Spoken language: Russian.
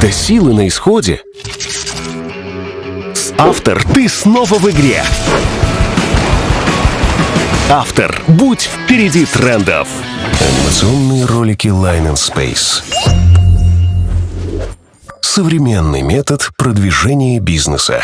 когда силы на исходе. Автор ты снова в игре. Автор, будь впереди трендов. Анимационные ролики Line and Space. Современный метод продвижения бизнеса.